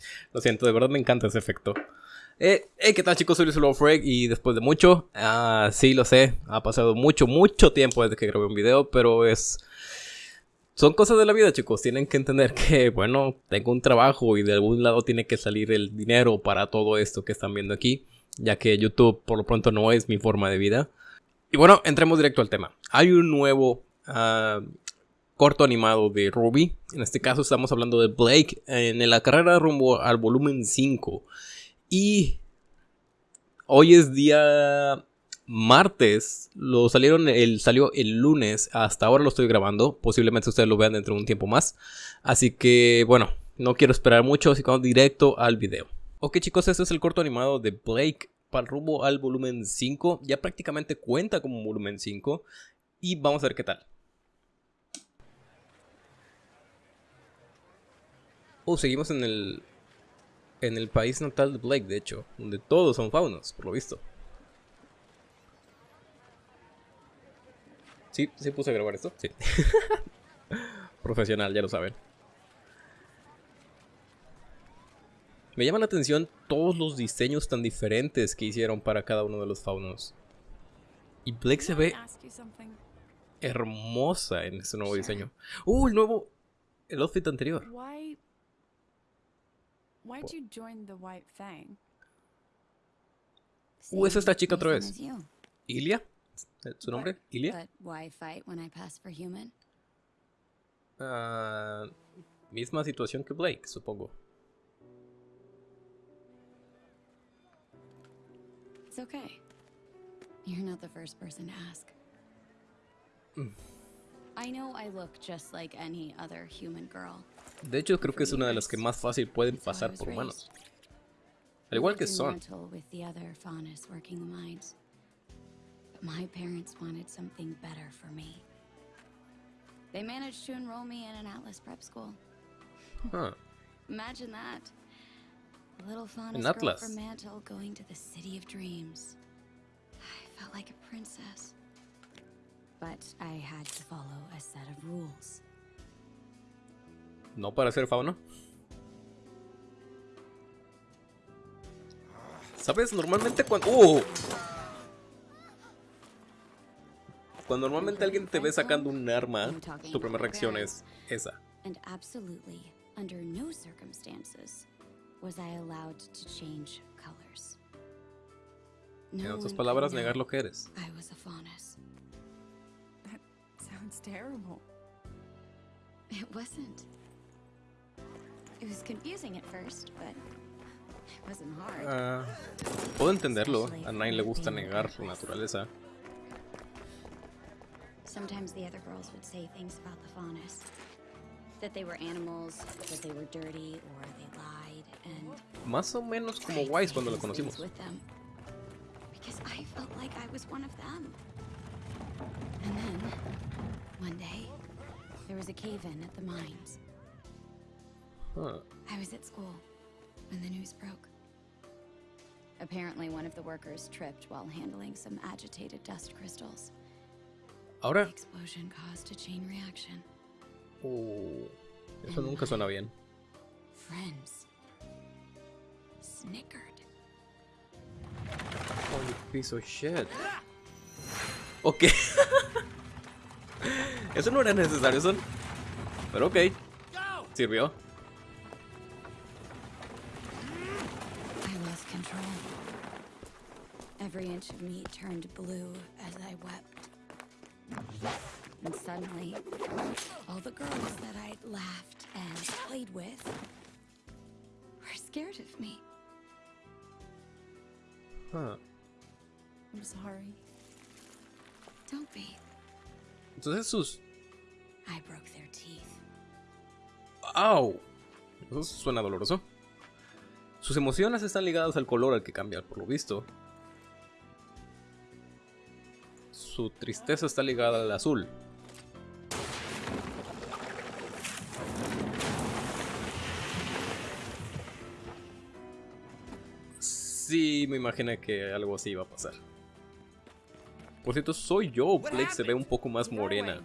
Lo siento, de verdad me encanta ese efecto. Eh, ¿qué tal chicos? Soy Luis Freg y después de mucho, ah, sí lo sé, ha pasado mucho, mucho tiempo desde que grabé un video, pero es... Son cosas de la vida chicos, tienen que entender que, bueno, tengo un trabajo y de algún lado tiene que salir el dinero para todo esto que están viendo aquí, ya que YouTube por lo pronto no es mi forma de vida. Y bueno, entremos directo al tema. Hay un nuevo ah, corto animado de Ruby, en este caso estamos hablando de Blake en la carrera rumbo al volumen 5. Y hoy es día martes, lo salieron el, salió el lunes, hasta ahora lo estoy grabando, posiblemente ustedes lo vean dentro de un tiempo más. Así que bueno, no quiero esperar mucho, así que vamos directo al video. Ok chicos, este es el corto animado de Blake para rumbo al volumen 5, ya prácticamente cuenta como volumen 5 y vamos a ver qué tal. Oh, seguimos en el en el país natal de Blake, de hecho, donde todos son faunos, por lo visto. Sí, sí puse a grabar esto, sí. Profesional, ya lo saben. Me llama la atención todos los diseños tan diferentes que hicieron para cada uno de los faunos. Y Blake se ve hermosa en este nuevo diseño. ¡Uh, el nuevo! El outfit anterior. Why'd you join the White Fang? Uh, es esta chica otra vez. Ilia? ¿Su nombre? Ilia? why fight when I pass for human? Uh, misma situación que Blake, supongo. It's okay. You're not the first person to ask. Mm. I know I look just like any other human girl. De hecho, creo que es una de las que más fácil pueden pasar por humanos. Al igual que Son. My parents wanted something better for me. They managed to enroll me in an Atlas prep school. Huh. Imagine that. A little faunus girl from Mantle going to the city of dreams. I felt like a princess. But I had to follow a set of rules. No para ser fauna. ¿Sabes? Normalmente cuando... ¡Uh! Cuando normalmente alguien te ve sacando un arma, tu primera reacción es esa. En otras palabras, negar lo que eres. It wasn't. Uh, puedo entenderlo. A nadie le gusta negar su naturaleza. Sometimes the other girls would say things about the faunus. That they were animals, that they were dirty, or they lied, and... Más o menos como Wise cuando lo conocimos. Because I felt like I was one of them. And then, one day, there was a cave-in at the mines. Huh. I was at school when the news broke. Apparently one of the workers tripped while handling some agitated dust crystals. Ahora. The explosion caused a chain reaction. Oh, eso nunca suena bien. Friends snickered. Holy piece of shit. Ah! Ok. eso no era necesario, son. Pero ok. Sirvió. Every inch of me turned blue as I wept. And suddenly, all the girls that I'd laughed and played with were scared of me. Huh. I'm sorry. Don't be. Entonces sus... I broke their teeth. ¡Au! Eso suena doloroso. Sus emociones están ligadas al color al que cambia, por lo visto. Su tristeza está ligada al azul. Sí, me imaginé que algo así iba a pasar. Por cierto, soy yo. Blake se ve un poco más morena.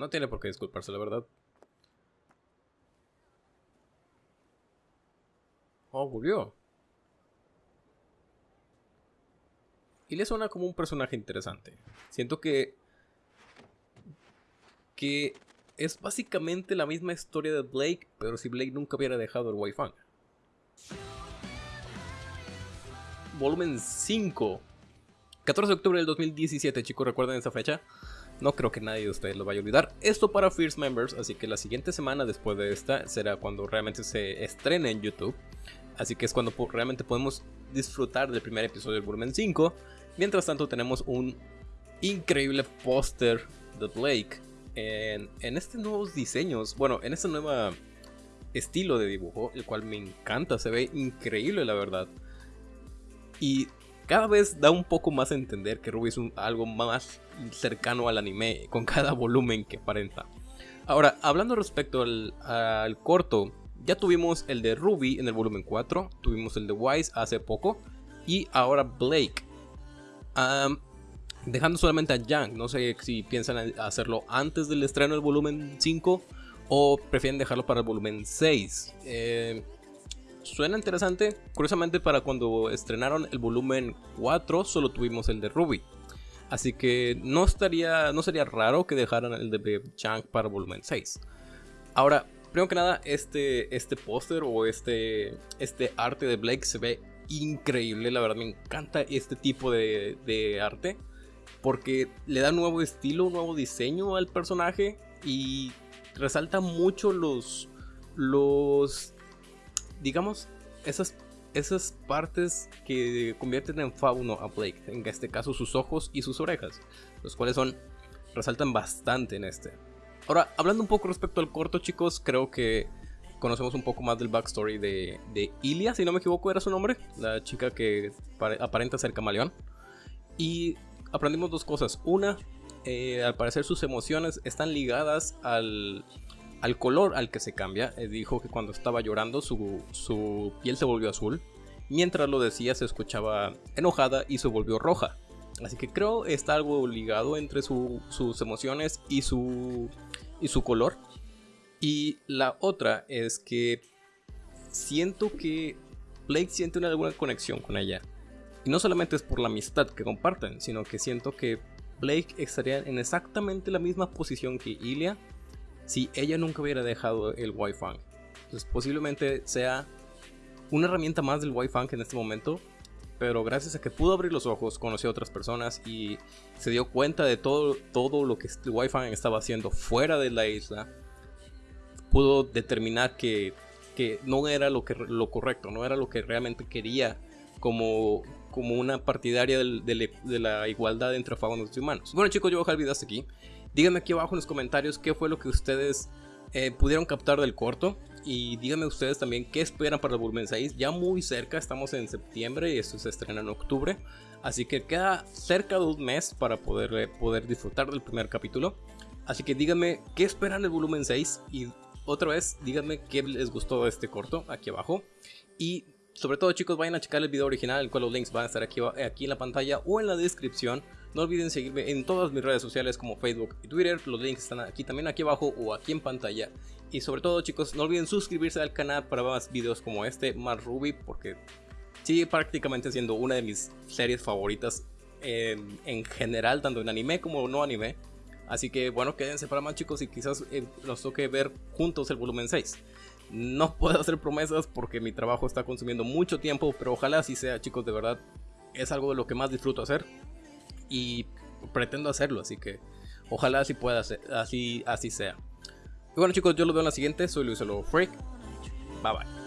No tiene por qué disculparse, la verdad. Oh, volvió. Y le suena como un personaje interesante. Siento que... Que es básicamente la misma historia de Blake, pero si Blake nunca hubiera dejado el Wi-Fi. Volumen 5. 14 de octubre del 2017, chicos, recuerden esa fecha. No creo que nadie de ustedes lo vaya a olvidar. Esto para First Members, así que la siguiente semana después de esta será cuando realmente se estrene en YouTube. Así que es cuando realmente podemos disfrutar del primer episodio del volumen 5. Mientras tanto tenemos un increíble póster de Blake en, en estos nuevos diseños. Bueno, en este nuevo estilo de dibujo, el cual me encanta, se ve increíble la verdad. Y cada vez da un poco más a entender que Ruby es algo más cercano al anime con cada volumen que aparenta. Ahora, hablando respecto al, corto, ya tuvimos el de Ruby en el volumen 4, tuvimos el de Wise hace poco y ahora Blake. dejando solamente a Yang, no sé si piensan hacerlo antes del estreno del volumen 5 o prefieren dejarlo para el volumen 6. Eh, suena interesante, curiosamente para cuando estrenaron el volumen 4 solo tuvimos el de Ruby. Así que no, estaría, no sería raro que dejaran el de Yang para el volumen 6. Ahora, Primero que nada, este, este póster o este, este arte de Blake se ve increíble. La verdad me encanta este tipo de, arte. Porque le da nuevo estilo, nuevo diseño al personaje. Y resalta mucho los. Los. Digamos, esas, esas partes que convierten en fauno a Blake. En este caso, sus ojos y sus orejas. Los cuales son. Resaltan bastante en este. Ahora, hablando un poco respecto al corto, chicos, creo que conocemos un poco más del backstory de, de Ilia, si no me equivoco era su nombre, la chica que aparenta ser camaleón. Y aprendimos dos cosas. Una, eh, al parecer sus emociones están ligadas al, al color al que se cambia. Eh, dijo que cuando estaba llorando su, su piel se volvió azul. Mientras lo decía se escuchaba enojada y se volvió roja. Así que creo está algo ligado entre sus emociones y su, y su color. Y la otra es que siento que Blake siente una alguna conexión con ella. Y no solamente es por la amistad que comparten, sino que siento que Blake estaría en exactamente la misma posición que Ilia si ella nunca hubiera dejado el Wi-Fi. Entonces posiblemente sea una herramienta más del Wi-Fi en este momento pero gracias a que pudo abrir los ojos, conoció a otras personas y se dio cuenta de todo, todo lo que el Wi-Fi estaba haciendo fuera de la isla, pudo determinar que, que no era lo, que, lo correcto, no era lo que realmente quería como, como una partidaria de, la igualdad entre faunos y humanos. Bueno chicos, yo voy a dejar hasta aquí. Díganme aquí abajo en los comentarios qué fue lo que ustedes eh, pudieron captar del corto. Y díganme ustedes también qué esperan para el volumen 6. Ya muy cerca, estamos en septiembre y esto se estrena en octubre. Así que queda cerca de un mes para poder, eh, poder disfrutar del primer capítulo. Así que díganme qué esperan del volumen 6. Y otra vez, díganme qué les gustó de este corto aquí abajo. Y sobre todo chicos, vayan a checar el video original, el cual los links van a estar aquí, aquí en la pantalla o en la descripción. No olviden seguirme en todas mis redes sociales como Facebook y Twitter, los links están aquí también aquí abajo o aquí en pantalla. Y sobre todo chicos, no olviden suscribirse al canal para más videos como este, más Ruby, porque sigue prácticamente siendo una de mis series favoritas en, en general, tanto en anime como no anime. Así que bueno, quédense para más chicos y quizás eh, nos toque ver juntos el volumen 6. No puedo hacer promesas porque mi trabajo está consumiendo mucho tiempo, pero ojalá así sea chicos, de verdad. Es algo de lo que más disfruto hacer y pretendo hacerlo, así que ojalá así pueda ser, así, así sea. Y bueno chicos, yo los veo en la siguiente, soy Luis Lobo Freak. Bye bye.